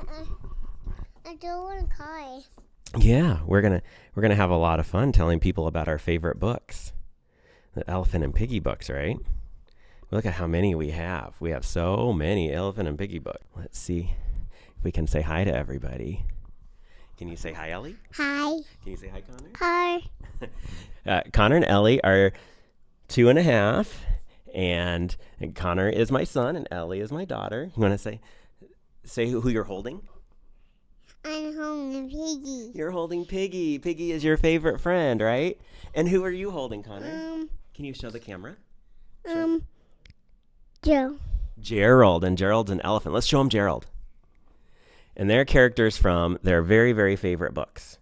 I, I don't want to cry. Yeah, we're gonna we're gonna have a lot of fun telling people about our favorite books, the Elephant and Piggie books, right? Look at how many we have. We have so many Elephant and Piggie books. Let's see if we can say hi to everybody. Can you say hi, Ellie? Hi. Can you say hi, Connor? Hi. Uh, Connor and Ellie are two and a half, and, and Connor is my son, and Ellie is my daughter. You want to say say who, you're holding? I'm holding Piggie. You're holding Piggie. Piggie is your favorite friend, right? And who are you holding, Connor? Um, Can you show the camera? um, Joe. Gerald, and Gerald's an elephant. Let's show him Gerald. And they're characters from their very, very favorite books.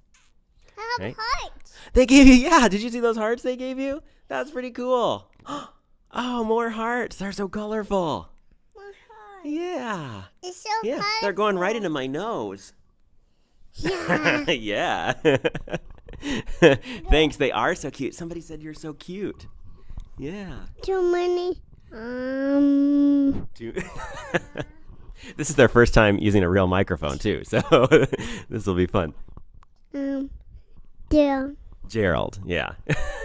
I have Right. hearts. They gave you, yeah. Did you see those hearts they gave you? That's pretty cool. Oh, more hearts. They're so colorful. Yeah. It's so Yeah. colorful. They're going right into my nose. Yeah. yeah. Thanks. They are so cute. Somebody said you're so cute. Yeah. Too many. Um. Two- this is their first time using a real microphone too, so this will be fun. Um. Joe. Gerald, yeah.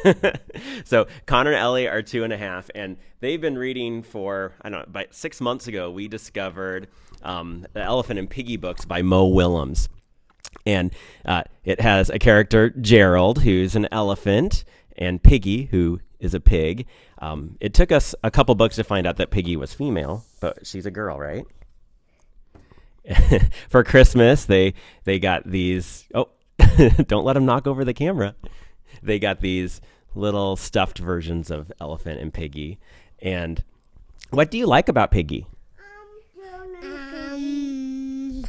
so Connor and Ellie are two and a half, and they've been reading for I don't know. About six months ago, we discovered um, the Elephant and Piggie books by Mo Willems, and uh, it has a character Gerald who's an elephant, and Piggie who is a pig. Um, it took us a couple books to find out that Piggie was female, but she's a girl, right? for Christmas, they they got these. Oh, don't let them knock over the camera. They got these little stuffed versions of Elephant and Piggie. And what do you like about Piggie? Um.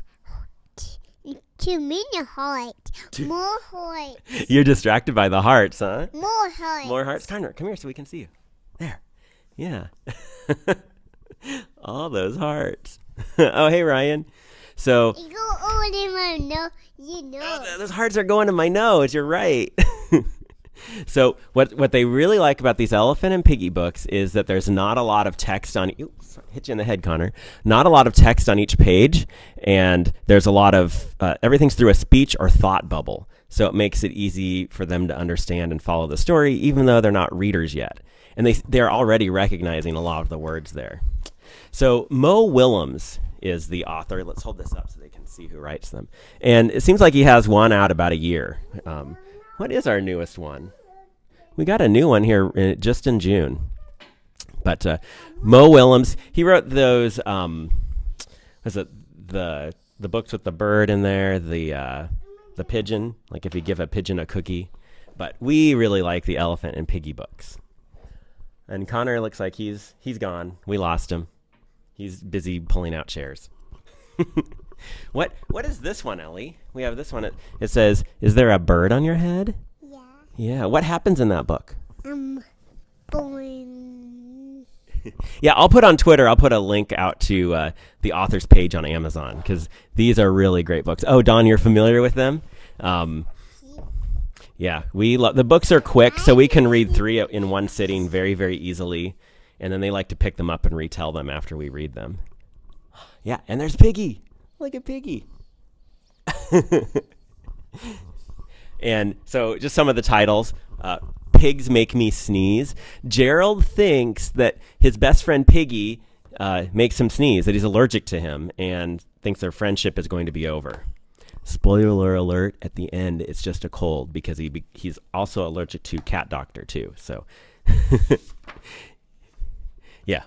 Too many hearts. More hearts. You're distracted by the hearts, huh? More hearts. More hearts. Connor, come here so we can see you. There. Yeah. All those hearts. oh, hey, Ryan. So You go over in my nose. You know. Oh, those hearts are going to my nose. You're right. so what what they really like about these elephant and piggy books is that there's not a lot of text on. Oops, hit you in the head, Connor. Not a lot of text on each page, and there's a lot of uh, everything's through a speech or thought bubble. So it makes it easy for them to understand and follow the story, even though they're not readers yet, and they they're already recognizing a lot of the words there. So Mo Willems is the author. Let's hold this up so they can see who writes them. And it seems like he has one out about a year. Um, what is our newest one? We got a new one here uh, just in June. But uh, Mo Willems, he wrote those. Um, was it the the books with the bird in there? The uh, the pigeon, like if you give a pigeon a cookie. But we really like the elephant and piggy books. And Connor looks like he's he's gone. We lost him. He's busy pulling out chairs. what what is this one, Ellie? We have this one. It, it says, "Is there a bird on your head?" Yeah. Yeah. What happens in that book? Um. Born. Yeah, I'll put on Twitter. I'll put a link out to uh, the author's page on Amazon because these are really great books. Oh, Don, you're familiar with them? Um, yeah, we lo- the books are quick, so we can read three in one sitting very, very easily, and then they like to pick them up and retell them after we read them. Yeah, and there's Piggie. Look at Piggie. and so, just some of the titles. Uh, Pigs make me sneeze. Gerald thinks that his best friend Piggie uh, makes him sneeze, that he's allergic to him, and thinks their friendship is going to be over. Spoiler alert: at the end, it's just a cold because he be- he's also allergic to cat doctor too. So, yeah,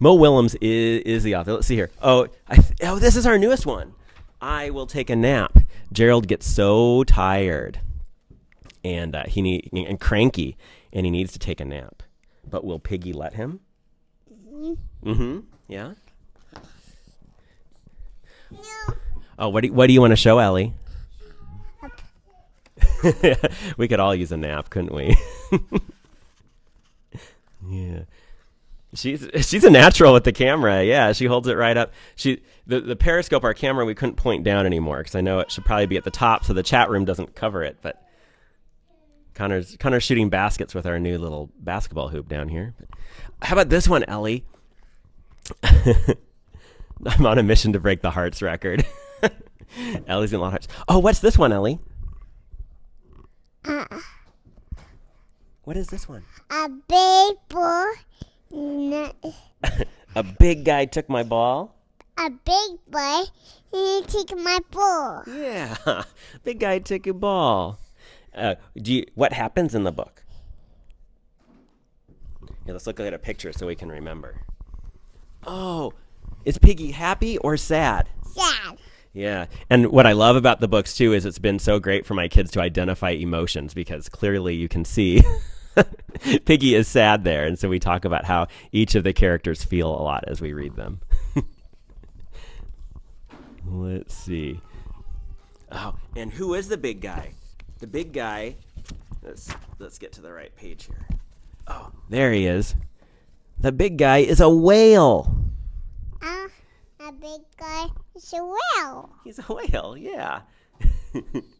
Mo Willems is, is the author. Let's see here. Oh, I th- oh, this is our newest one. I will take a nap. Gerald gets so tired, and uh, he need and cranky, and he needs to take a nap. But will Piggie let him? Mm-hmm. Yeah. No. Oh, what do you, what do you want to show, Ellie? we could all use a nap, couldn't we? yeah. She's she's a natural with the camera. Yeah, she holds it right up. She the the Periscope our camera we couldn't point down anymore because I know it should probably be at the top so the chat room doesn't cover it. But Connor's Connor's shooting baskets with our new little basketball hoop down here. How about this one, Ellie? I'm on a mission to break the hearts record. Ellie's in a lot of hearts. Oh, what's this one, Ellie? Uh, What is this one? a big boy. n- A big guy took my ball. A big boy. He take my ball. Yeah, big guy took your ball. Uh, do you, what happens in the book? Yeah, let's look at a picture so we can remember. Oh, is Piggie happy or sad? Sad. Yeah, and what I love about the books too is it's been so great for my kids to identify emotions because clearly you can see Piggie is sad there, and so we talk about how each of the characters feel a lot as we read them. Let's see. Oh, and who is the big guy? The big guy. Let's let's get to the right page here. Oh, there he is. The big guy is a whale. Uh, a big guy is a whale. He's a whale, yeah.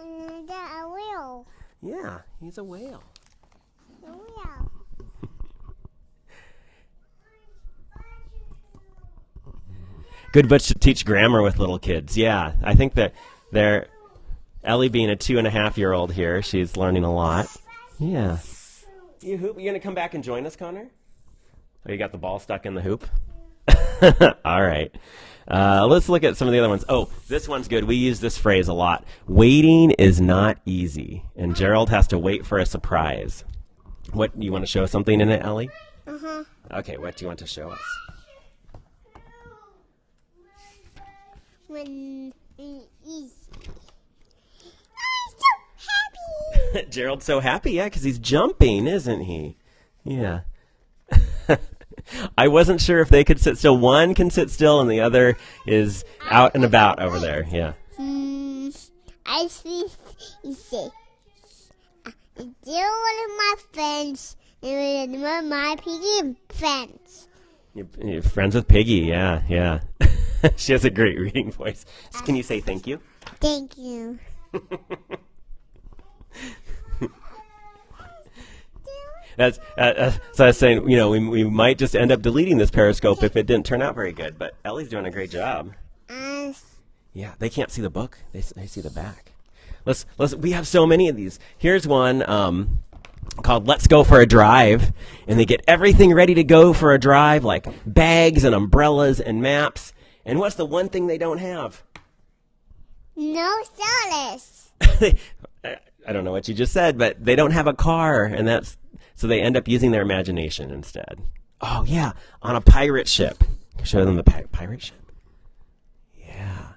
And a whale. yeah, he's a whale. A whale. Good books to teach grammar with little kids. Yeah, I think that they're Ellie being a two and a half year old here, she's learning a lot. Yeah. You hoop? You gonna come back and join us, Connor? Oh, you got the ball stuck in the hoop. All right. Uh, let's look at some of the other ones. Oh, this one's good. We use this phrase a lot. Waiting is not easy, and Gerald has to wait for a surprise. What you want to show something in it, Ellie? Uh huh. Okay. What do you want to show us? When easy. I'm so happy. Gerald's so happy, yeah, because he's jumping, isn't he? Yeah. I wasn't sure if they could sit still. One can sit still, and the other is out and about over there. Yeah. Hmm. I see. You see. They're one of my friends. And one of my piggy friends. You're, you're friends with Piggie. Yeah, yeah. she has a great reading voice. Can you say thank you? Thank you. That's uh, uh, so. I was saying, you know, we, we might just end up deleting this Periscope if it didn't turn out very good. But Ellie's doing a great job. And Yeah, they can't see the book. They, they see the back. Let's let's. We have so many of these. Here's one um, called "Let's Go for a Drive," and they get everything ready to go for a drive, like bags and umbrellas and maps. And what's the one thing they don't have? no solace. I I don't know what you just said, but they don't have a car, and that's so they end up using their imagination instead. Oh yeah, on a pirate ship. Show them the pi- pirate ship. Yeah.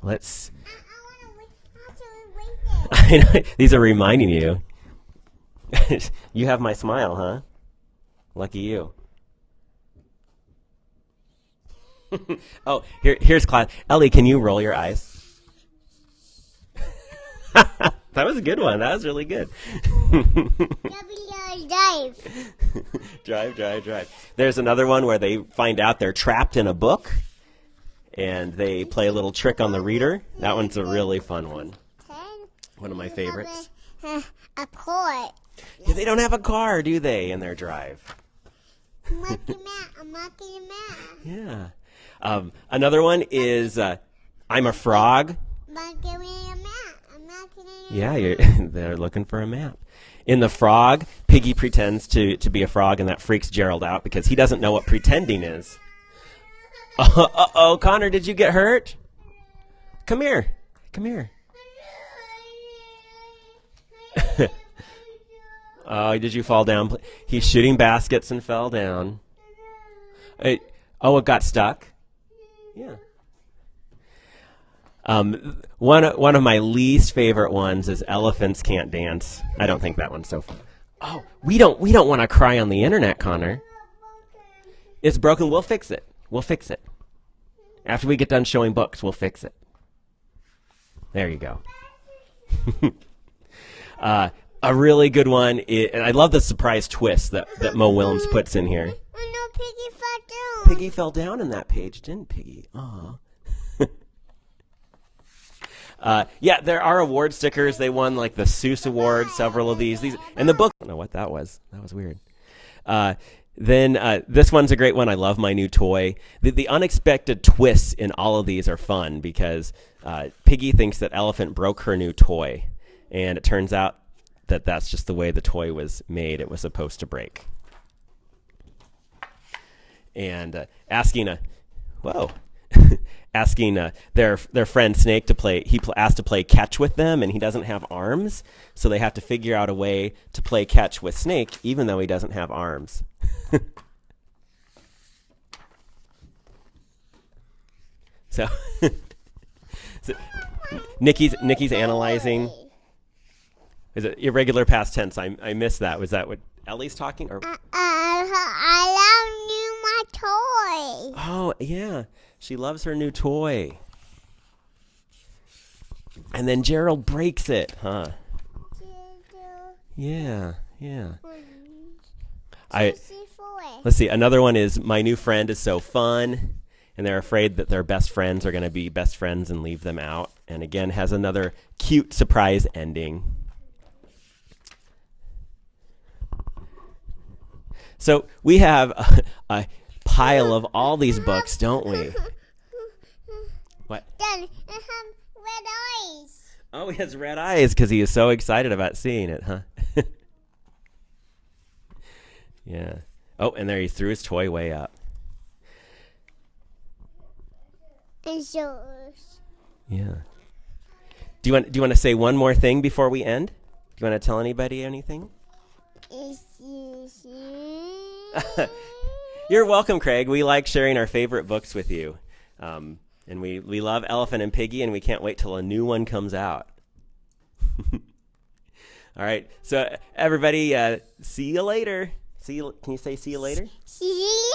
Let's. I, I want to wait. How to wait there? These are reminding you. you have my smile, huh? Lucky you. oh, here, here's class. Ellie, can you roll your eyes? That was a good one. That was really good. W dive. drive, drive, drive. There's another one where they find out they're trapped in a book and they play a little trick on the reader. That one's a really fun one. One of my favorites. Uh, a port. Yeah, they don't have a car, do they, in their drive? I'm lucky man. I'm man. Yeah. Um, another one is uh, I'm a frog. Yeah, you're, they're looking for a map. In the frog, Piggy pretends to, to be a frog, and that freaks Gerald out because he doesn't know what pretending is. Uh oh, Connor, did you get hurt? Come here. Come here. Oh, did you fall down? He's shooting baskets and fell down. It, oh, it got stuck. Yeah. Um, one one of my least favorite ones is elephants can't dance. I don't think that one's so fun. Oh, we don't we don't want to cry on the internet, Connor. It's broken. We'll fix it. We'll fix it. After we get done showing books, we'll fix it. There you go. uh, a really good one, i and I love the surprise twist that, that Mo Willems puts in here. Oh no, Piggie fell down. Piggie fell down in that page, didn't Piggie? Aw. Uh, yeah, there are award stickers. They won like the Seuss Award, several of these. These and the book. I don't know what that was. That was weird. Uh, then uh, this one's a great one. I love my new toy. The, the unexpected twists in all of these are fun because uh, Piggie thinks that Elephant broke her new toy, and it turns out that that's just the way the toy was made. It was supposed to break. And uh, asking a, whoa, asking uh, their their friend Snake to play. He pl- asked to play catch with them, and he doesn't have arms, so they have to figure out a way to play catch with Snake, even though he doesn't have arms. so, so Nikki's Nikki's analyzing. Is it irregular past tense? I I missed that. Was that what Ellie's talking? Or Uh, I love you, my toy. oh yeah, she loves her new toy. And then Gerald breaks it, huh? Yeah, yeah. I let's see. Another one is my new friend is so fun, and they're afraid that their best friends are going to be best friends and leave them out. And again, has another cute surprise ending. So we have a, a pile of all these books, don't we? What? Dad, I have red eyes. Oh, he has red eyes because he is so excited about seeing it, huh? yeah. Oh, and there he threw his toy way up. And so, Yeah. Do you want do you want to say one more thing before we end? Do you want to tell anybody anything? is this You're welcome, Craig. We like sharing our favorite books with you. Um, and we, we love Elephant and Piggie, and we can't wait till a new one comes out. All right. So, everybody, uh, see you later. See you, can you say see you later? See you